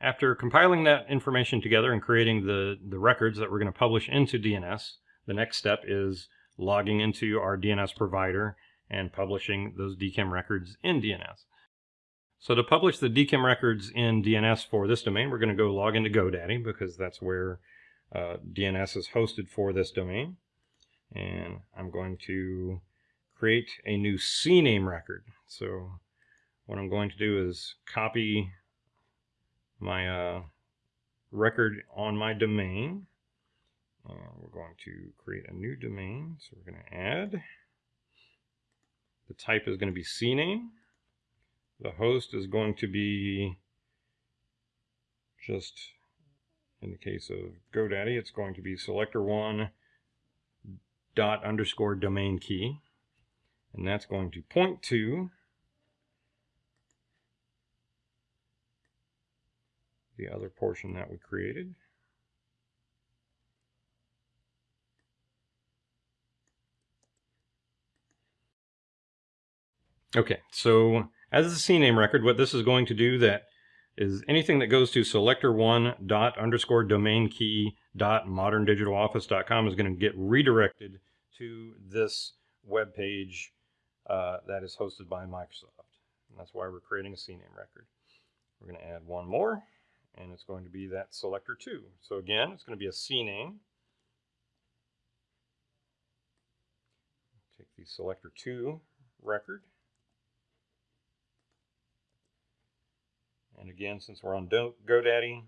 After compiling that information together and creating the, the records that we're going to publish into DNS, the next step is logging into our DNS provider and publishing those DKIM records in DNS. So to publish the DKIM records in DNS for this domain, we're going to go log into GoDaddy because that's where uh, DNS is hosted for this domain. And I'm going to create a new CNAME record. So what I'm going to do is copy my uh, record on my domain. Uh, we're going to create a new domain. So we're going to add. The type is going to be CNAME. The host is going to be just, in the case of GoDaddy, it's going to be selector1 dot underscore domain key. And that's going to point to the other portion that we created. Okay, so as a CNAME record, what this is going to do that is anything that goes to selector1 dot underscore domain key dot moderndigitaloffice.com is going to get redirected to this web page uh, that is hosted by Microsoft. And that's why we're creating a CNAME record. We're going to add one more, and it's going to be that selector 2. So again, it's going to be a CNAME. Take the selector 2 record And again, since we're on GoDaddy,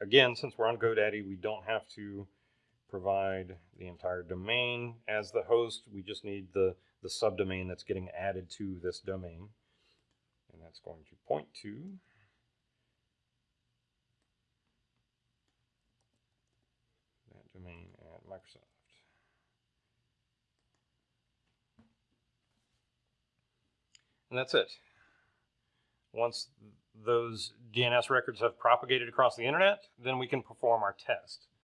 again, since we're on GoDaddy, we don't have to provide the entire domain as the host. We just need the, the subdomain that's getting added to this domain. And that's going to point to domain at Microsoft. And that's it. Once those DNS records have propagated across the internet, then we can perform our test.